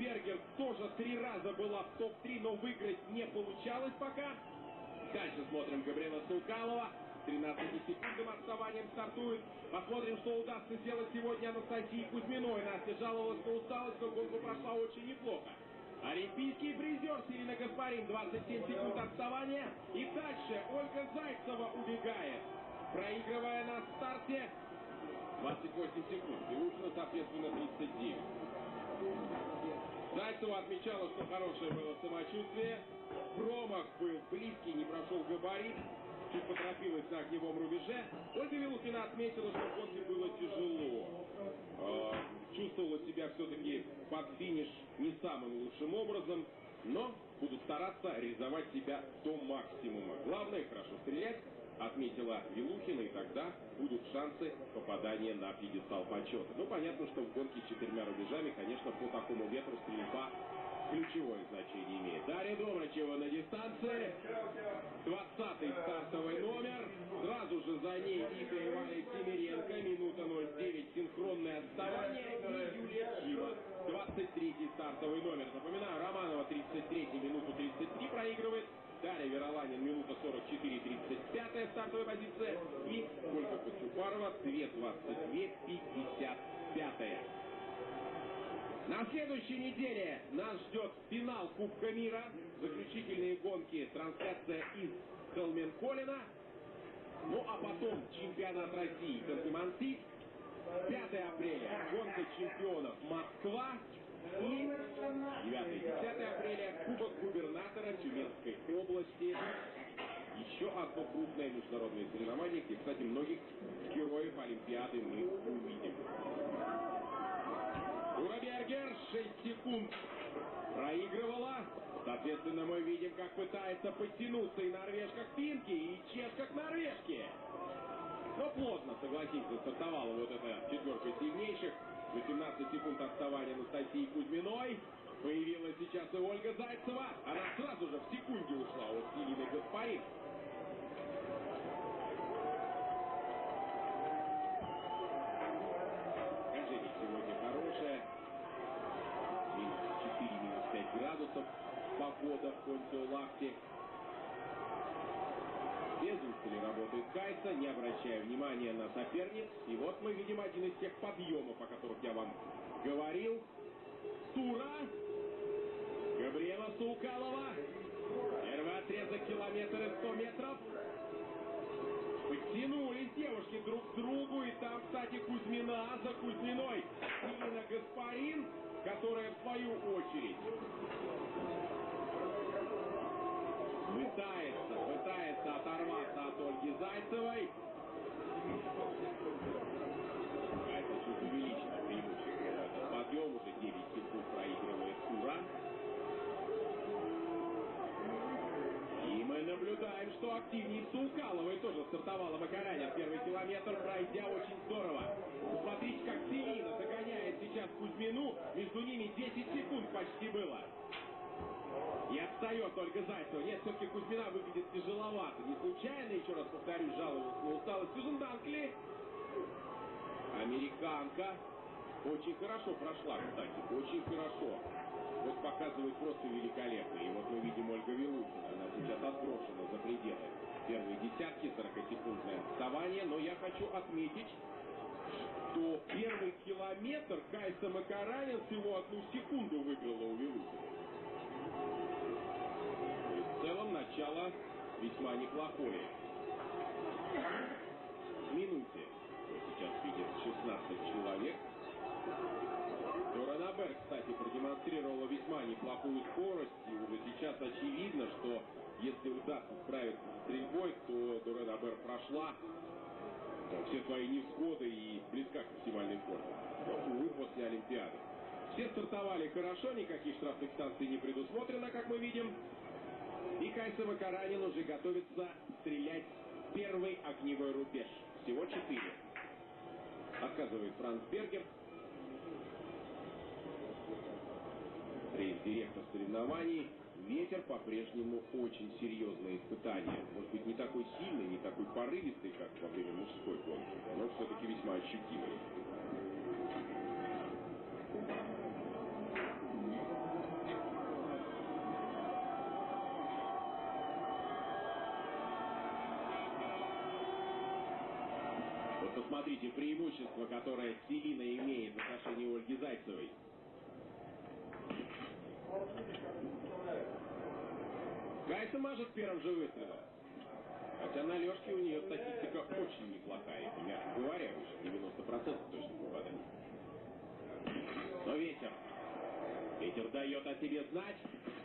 Бергер тоже три раза была в топ-3, но выиграть не получалось пока. Дальше смотрим Габриэла Сулкалова. 13 секундным отставанием стартует. Посмотрим, что удастся сделать сегодня Анастасии Кузьминой. Настя жаловалась на усталость, но гонку прошла очень неплохо. Олимпийский призер Сирина Гаспарин, 27 секунд отставания. И дальше Ольга Зайцева убегает, проигрывая на старте 28 секунд. И Ушина, соответственно, 39. Зайцева отмечала, что хорошее было самочувствие. Промах был близкий, не прошел габарит. Чуть поторопилась на огневом рубеже. Ольга Вилухина отметила, что гонке было тяжело. Э, чувствовала себя все-таки под финиш не самым лучшим образом, но буду стараться реализовать себя до максимума. Главное хорошо стрелять, отметила Вилухина, и тогда будут шансы попадания на пьедестал почета. Ну, понятно, что в гонке с четырьмя рубежами, конечно, по такому ветру стрельба ключевое значение имеет. Дарья Домрачева на дистанции. 20-й стартовый номер. Сразу же за ней Ита Иваня Семеренко. Минута 09. Синхронное отставание. И Юлия Чима. 23-й стартовый номер. Напоминаю, Романова 33-й, минуту 33 проигрывает. Дарья Вероланин, минута 44-35 стартовая позиция. И Ольга Кочупарова, 2.22, 55 на следующей неделе нас ждет финал Кубка мира, заключительные гонки, трансляция из Холменколина. Ну а потом чемпионат России Ханты-Мансийск. 5 апреля гонка чемпионов Москва. И 9-10 апреля Кубок губернатора Тюменской области. Еще одно крупное международное соревнование, где, кстати, многих героев Олимпиады мы увидим. Ура Бергер 6 секунд проигрывала. Соответственно, мы видим, как пытается подтянуться и норвежка к финке, и чешка к норвежке. Но плотно, согласитесь, стартовала вот эта четверка сильнейших. 18 секунд отставания Анастасии Кузьминой. Появилась сейчас и Ольга Зайцева. Она сразу же в секунде ушла от Селины Гаспарин. погода в Понтио-Лахте. Без устали работает Кайса, не обращая внимания на соперниц. И вот мы видим один из тех подъемов, о которых я вам говорил. Тура. Габриэла Сулкалова. Первый отрезок километр и 100 метров. Подтянулись девушки друг к другу. И там, кстати, Кузьмина за Кузьминой. Ирина Гаспарин, которая в свою очередь пытается, пытается оторваться от Ольги Зайцевой. Это чуть увеличено преимущество. Подъем уже 9 секунд проигрывает Ура. И мы наблюдаем, что активнее Сулкаловой тоже стартовала Макаряня. Первый километр пройдя очень здорово. Посмотрите, как Селина догоняет сейчас Кузьмину. Между ними 10 секунд почти было. И отстает только Зайцева. Нет, все-таки Кузьмина выглядит тяжеловато. Не случайно, еще раз повторюсь, жаловалась на усталость Сьюзен Данкли. Американка. Очень хорошо прошла, кстати. Очень хорошо. Вот показывает просто великолепно. И вот мы видим Ольга Вилухина. Она сейчас отброшена за пределы первой десятки, 40-секундное отставание. Но я хочу отметить, что первый километр Кайса Макаранин всего одну секунду выиграла у весьма неплохое. В минуте, сейчас видит 16 человек. Доранабер, кстати, продемонстрировала весьма неплохую скорость, и уже сейчас очевидно, что если удастся справиться с стрельбой, то Доранабер прошла все свои невзгоды и близка к максимальной форме. Увы, после Олимпиады. Все стартовали хорошо, никаких штрафных станций не предусмотрено, как мы видим. И Кайса Макаранин уже готовится стрелять первый огневой рубеж. Всего четыре. Отказывает Франц Бергер. Рейс-директор соревнований. Ветер по-прежнему очень серьезное испытание. Может быть, не такой сильный, не такой порывистый, как во время мужской гонки, но все-таки весьма ощутимый. Преимущество, которое Селина имеет в отношении Ольги Зайцевой. Кайса мажет первым же выстрелом. Хотя на Лешке у нее статистика очень неплохая, мягко говоря, выше 90% точных попаданий. Но ветер. Ветер дает о себе знать.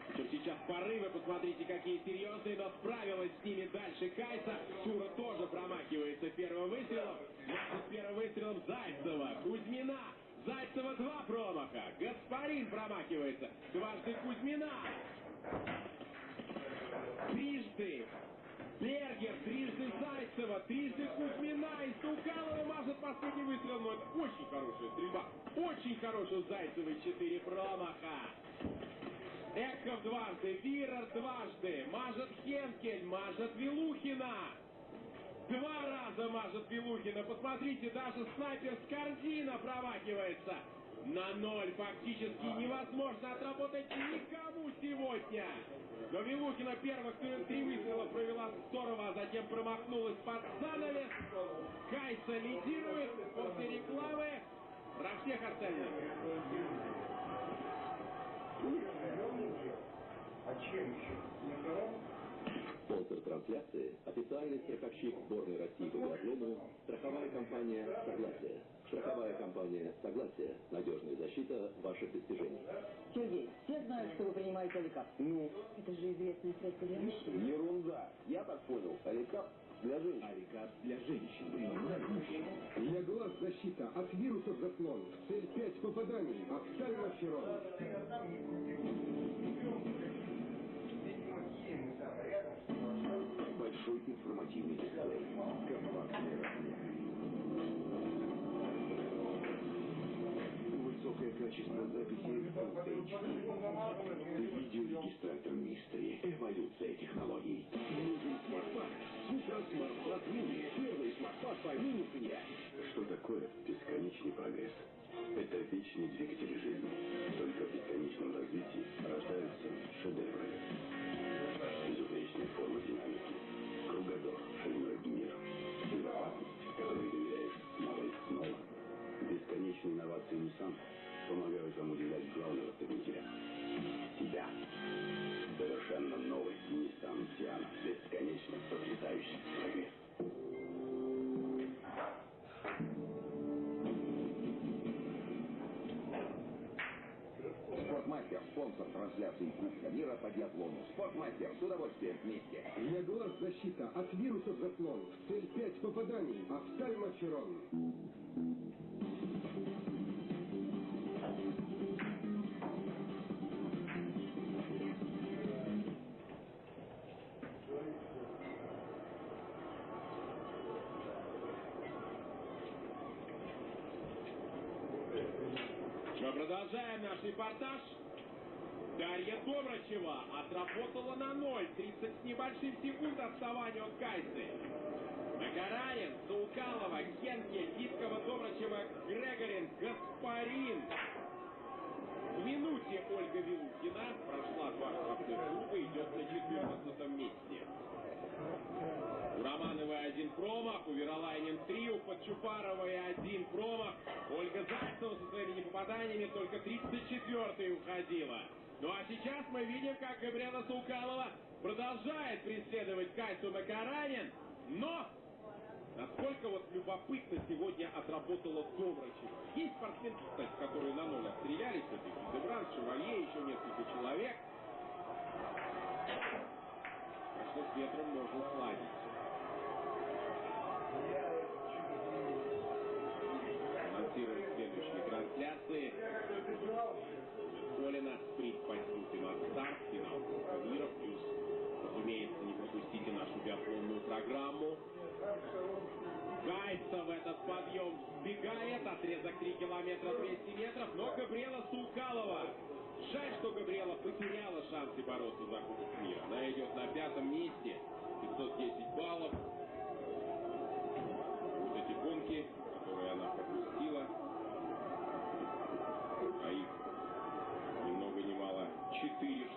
Причем сейчас порывы, посмотрите, какие серьезные, но справилась с ними дальше Кайса. Тура тоже промахивается первым выстрелом. С первым выстрелом Зайцева, Кузьмина. Зайцева два промаха. Гаспарин промахивается. Дважды Кузьмина. Трижды Бергер, трижды Зайцева, трижды Кузьмина и Стукалова мажет последний выстрел. Но это очень хорошая стрельба. Очень хорошая Зайцевой. Четыре промаха. Дважды, Вирер дважды, мажет Хенкель, мажет Вилухина. Два раза мажет Вилухина. Посмотрите, даже снайпер Скорзина промахивается. На ноль фактически невозможно отработать никому сегодня. Но Вилухина первых три выстрела провела здорово, а затем промахнулась под занавес. Кайса лидирует после рекламы. Про всех остальных. А чем еще? Спонсор трансляции – официальный страховщик сборной России по биатлону страховая компания «Согласие». Страховая компания «Согласие» – надежная защита ваших достижений. Сергей, все знают, что вы принимаете Аликап. Ну, Это же известное средство для мужчин. ерунда. Я так понял. Аликап для женщин. Аликат для женщин. Для глаз защита от вирусов заслон. Цель 5 попаданий. Офтальмоферон. Большой информативный дисплей. Компактный размер. Высокое качество записи Full HD. Видеорегистратор Мистери. Эволюция технологий. Нужен смартфон. Супер смартфон мини. Первый смартфон по мини цене. Что такое бесконечный прогресс? Это вечный двигатель жизни. Только в бесконечном развитии рождаются шедевры. Безупречная форма динамики. Кругозор шириной в мир. Безопасность, которой доверяешь снова и снова. Бесконечные инновации Nissan вам удивлять главного победителя. Себя. Совершенно новый Nissan Tiana. Бесконечно потрясающий прогресс. Спортмастер, спонсор трансляции Кубка мира по биатлону. Спортмастер, с удовольствием вместе. Для глаз защита от вирусов заслон. Цель 5 попаданий. Офтальмоферон. Мы продолжаем наш репортаж. Дарья Добрачева отработала на ноль. 30 с небольшим секунд отставания от Кайсы. Макаранин, Саукалова, Хенке, Виткова, Добрачева, Грегорин, Гаспарин. В минуте Ольга Вилухина прошла два круга, идет на 14 месте. У Романовой один промах, у Веролайнин три, у Подчупаровой один промах. Ольга Зайцева со своими непопаданиями только 34-й уходила. Ну а сейчас мы видим, как Габриэла Саукалова продолжает преследовать Кайсу Макаранин, но насколько вот любопытно сегодня отработала Добрачева. Есть спортсменки, кстати, которые на ноль отстрелялись, это Дебран, Шевалье, еще несколько человек. Что с ветром можно сладить.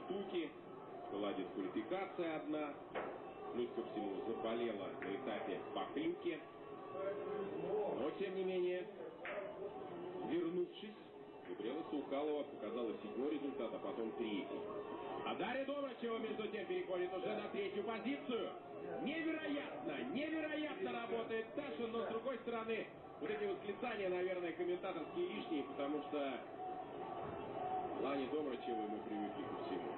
Штуки. Была дисквалификация одна. Плюс ко всему заболела на этапе по. Но, тем не менее, вернувшись, Габриэла Саукалова показала седьмой результат, а потом третий. А Дарья Добрачева, между тем, переходит уже на третью позицию. Невероятно, невероятно работает Таша, но с другой стороны, вот эти восклицания, наверное, комментаторские лишние, потому что Лане Добрачевой мы привыкли ко всему.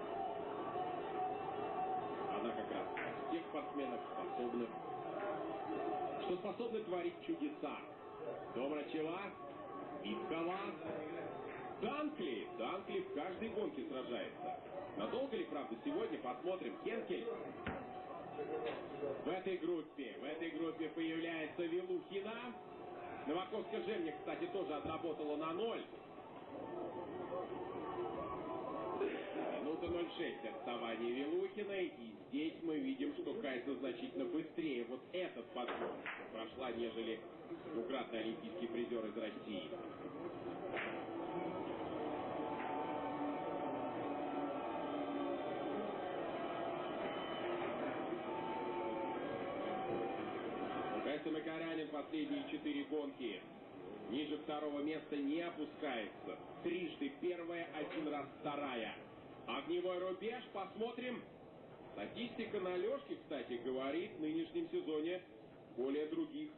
Она как раз из тех спортсменов способных, что способны творить чудеса. Добрачева, Виткова, Данкли. Данкли в каждой гонке сражается. Надолго ли, правда, сегодня? Посмотрим. Хенкель. В этой группе, в этой группе появляется Вилухина. Новаковская Жемня, кстати, тоже отработала на ноль. Минута 0,6 отставание Вилухиной. И здесь мы видим, что Кайса значительно быстрее вот этот подход прошла, нежели двукратный олимпийский призер из России. Кайса Макарянин последние четыре гонки ниже второго места не опускается. Трижды первая, один раз вторая. Огневой рубеж, посмотрим. Статистика на Лешке, кстати, говорит в нынешнем сезоне более других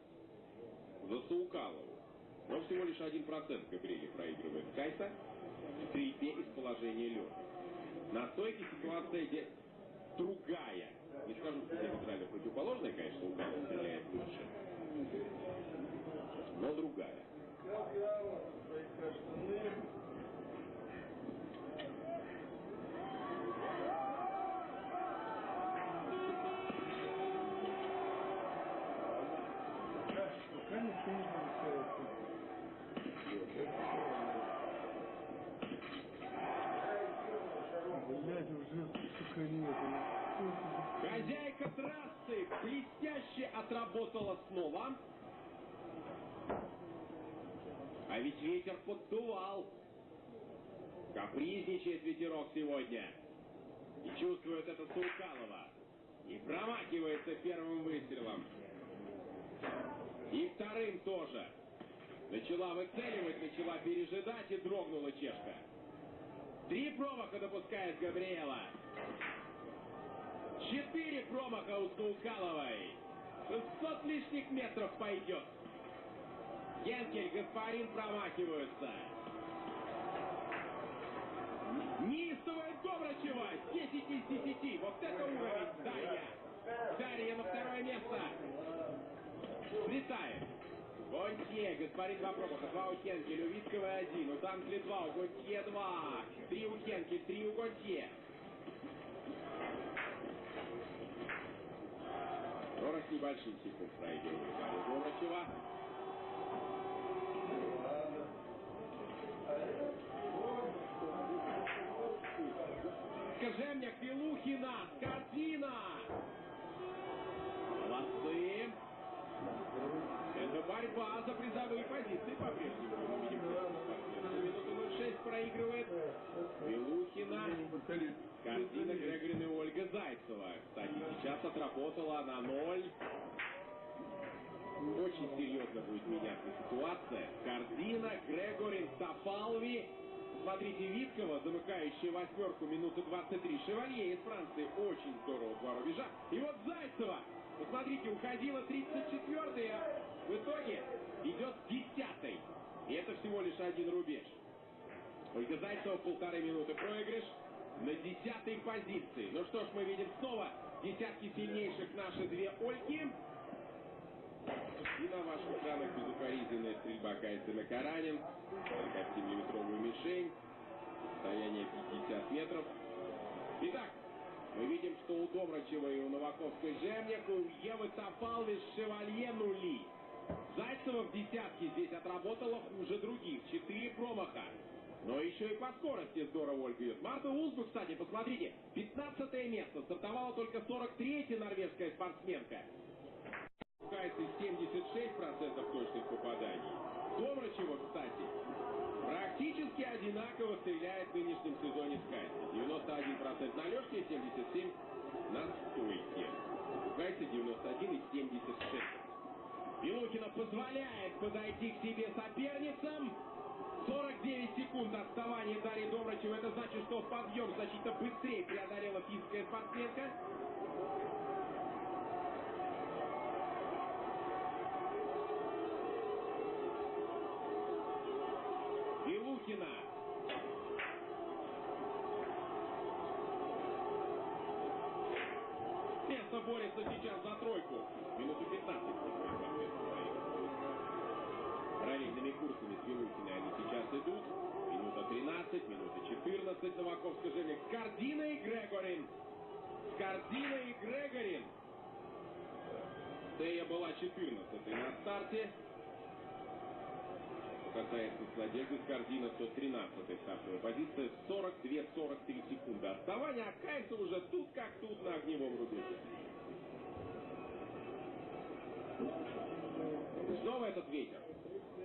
за Саукалову. Но всего лишь один процент Габриэле проигрывает Кайса в стрельбе из положения лед. На стойке ситуация здесь другая. Не скажу, что диаметрально противоположная, конечно, Саукалов стреляет лучше. Но другая. Отработала снова. А ведь ветер поддувал. Капризничает ветерок сегодня. И чувствует это Сулкалова. И промахивается первым выстрелом. И вторым тоже. Начала выцеливать, начала пережидать и дрогнула чешка. Три промаха допускает Габриэла. Четыре промаха у Сулкаловой. 600 лишних метров пойдет. Генкель, Гаспарин промахиваются. Неистовая Добрачева. 10 из 10. Вот это уровень. Дарья. Дарья на второе место. Слетает. Гонтье, Гаспарин два промаха, два у Хенкель, у Виткова один, у Данкли два, у Гонтье два, три у Хенкель, три у Гонтье. Сорок с небольшим секунд проигрывает Дарья Добрачева. Кожемняк, Белухина, Картина. Молодцы. Это борьба за призовые позиции по-прежнему. Мы видим, минуту 06 проигрывает Белухина, Картина, Грегорин и Ольга Зайцева. Кстати, сейчас отработала на ноль. Очень серьезно будет меняться ситуация. Кардина, Грегорин, Топалви. Смотрите, Виткова, замыкающая восьмерку, минуты 23. Шевалье из Франции. Очень здорово, два рубежа. И вот Зайцева. Посмотрите, уходила 34 а в итоге идет 10 И это всего лишь один рубеж. Ольга Зайцева полторы минуты проигрыш на десятой позиции. Ну что ж, мы видим снова десятки сильнейших наши две Ольги. И на ваших экранах безукоризненная стрельба Кайсы Макаранин. 47-миллиметровую мишень. Расстояние 50 метров. Итак, мы видим, что у Добрачева и у Новаковской Жемняк, у Евы Топалвис Шевалье нули. Зайцева в десятке здесь отработала хуже других. Четыре промаха. Но еще и по скорости здорово Ольга идет. Марта Узбу, кстати, посмотрите, 15 место. Стартовала только 43-я норвежская спортсменка. Кайсы 76% точных попаданий. Добрачева, кстати, практически одинаково стреляет в нынешнем сезоне с Кайси. 91% на лёжке, 77% на стойке. Кайси 91 и 76. Вилухина позволяет подойти к себе соперницам. 49 секунд отставания Дарьи Добрачева. Это значит, что подъем значительно быстрее преодолела финская спортсменка. Вилухина. Место борется сейчас за тройку. Минуту 15 Параллельными курсами с Вилухиной они сейчас идут. Минута 13, минута 14. Новаков скажи Скордина и Грегорин. Скордина и Грегорин. Тея была 14 на старте. Касается с Надежды Скордина, то 13 стартовая позиция. 42-43 секунды отставания. А Кайса уже тут как тут на огневом рубеже. Снова этот ветер.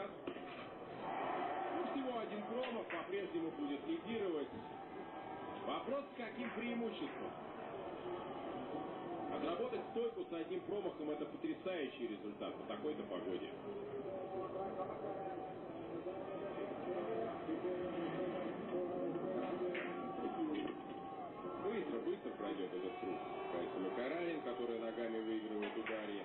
Кайсера. Ну, всего один промах по-прежнему будет лидировать. Вопрос, с каким преимуществом? Отработать стойку с одним промахом – это потрясающий результат по такой-то погоде. Быстро, быстро пройдет этот круг. Кайса Макарарин, который ногами выигрывает ударе.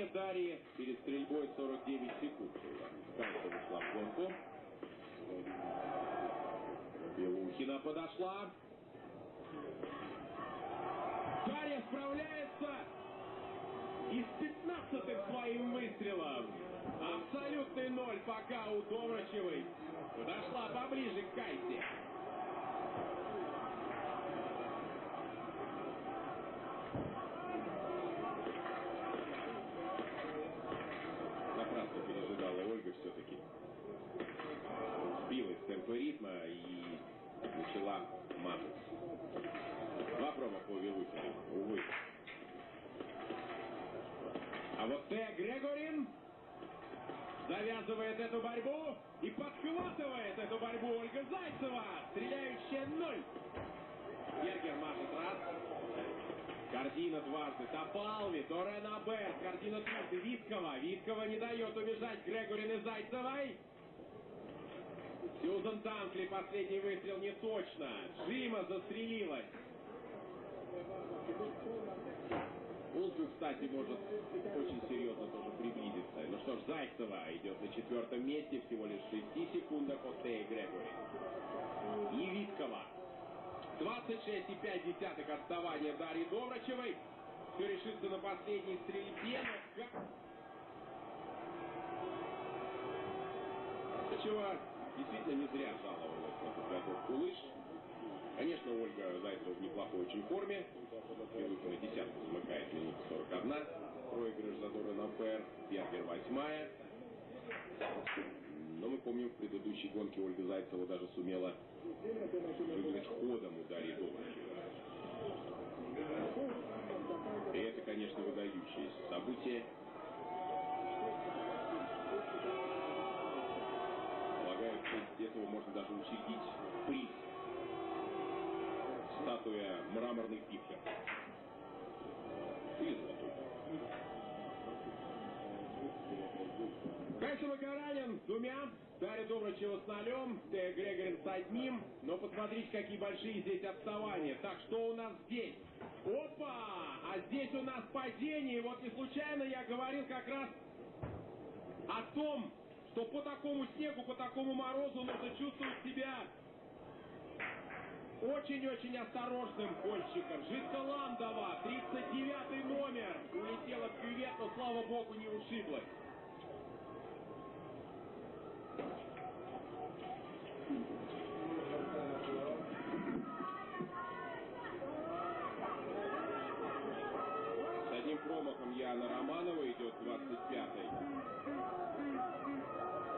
Отставание Дарьи перед стрельбой 49 секунд. Кайса вышла в гонку. Белухина подошла. Дарья справляется и с 15 своим выстрелом. Абсолютный ноль пока у Добрачевой. Подошла поближе к Кайсе. Напрасно пережидала Ольга все-таки. Сбилась с темпа ритма и начала мазать. Два промаха у Вилухина, увы. А вот Тея Грегорин завязывает эту борьбу и подхватывает эту борьбу Ольга Зайцева. Стреляющая ноль. Бергер машет раз. Картина дважды. Топалви, Торена Берт. Картина трижды. Виткова. Виткова не дает убежать Грегорин и Зайцевой. Сьюзан Данкли последний выстрел не точно. Джима застрелилась. Улсу, кстати, может очень серьезно тоже приблизиться. Ну что ж, Зайцева идет на четвертом месте, всего лишь в 6 секундах от Теи Грегори. И Виткова. 26,5 отставания Дарьи Добрачевой. Все решится на последней стрельбе. Добрачева действительно не зря жаловалась на подготовку лыж. Конечно, Ольга Зайцева в неплохой очень форме. Белухина десятку замыкает минута 41. Проигрыш задора на ПР. Бергер восьмая. Но мы помним, в предыдущей гонке Ольга Зайцева даже сумела выиграть ходом у Дарьи. И это, конечно, выдающееся событие. Полагаю, после этого можно даже учредить приз. Статуя. Или золотой. Кайса Макаранин с двумя, Дарья Добрачева с нолем, Тея Грегорин с одним. Но посмотрите, какие большие здесь отставания. Так, что у нас здесь? Опа! А здесь у нас падение. Вот не случайно я говорил как раз о том, что по такому снегу, по такому морозу нужно чувствовать себя очень-очень осторожным гольщиком. Жидколандова, 39 номер. Улетела в кювет, но, слава богу, не ушиблась. С одним промахом Яна Романова идет 25-й.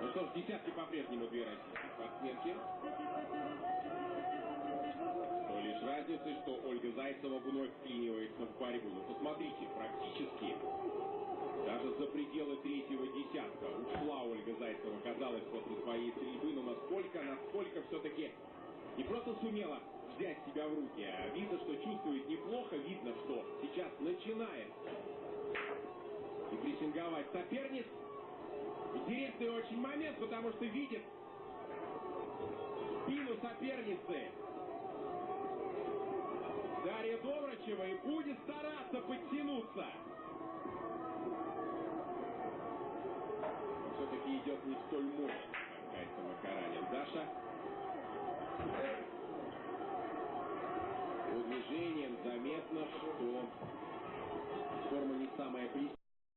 Ну что ж, десятки по-прежнему две российские спортсменки. С разницей, что Ольга Зайцева вновь вклинивается в борьбу. Ну посмотрите, практически даже за пределы третьего десятка ушла Ольга Зайцева, казалось, после своей стрельбы, но насколько, насколько все-таки не просто сумела взять себя в руки, а видно, что чувствует неплохо, видно, что сейчас начинает и прессинговать соперниц. Интересный очень момент, потому что видит спину соперницы Дарья Добрачева и будет стараться подтянуться. Все-таки идет не столь мощно, Катя Макаранин. Даша по движениям заметно, что форма не самая близкая.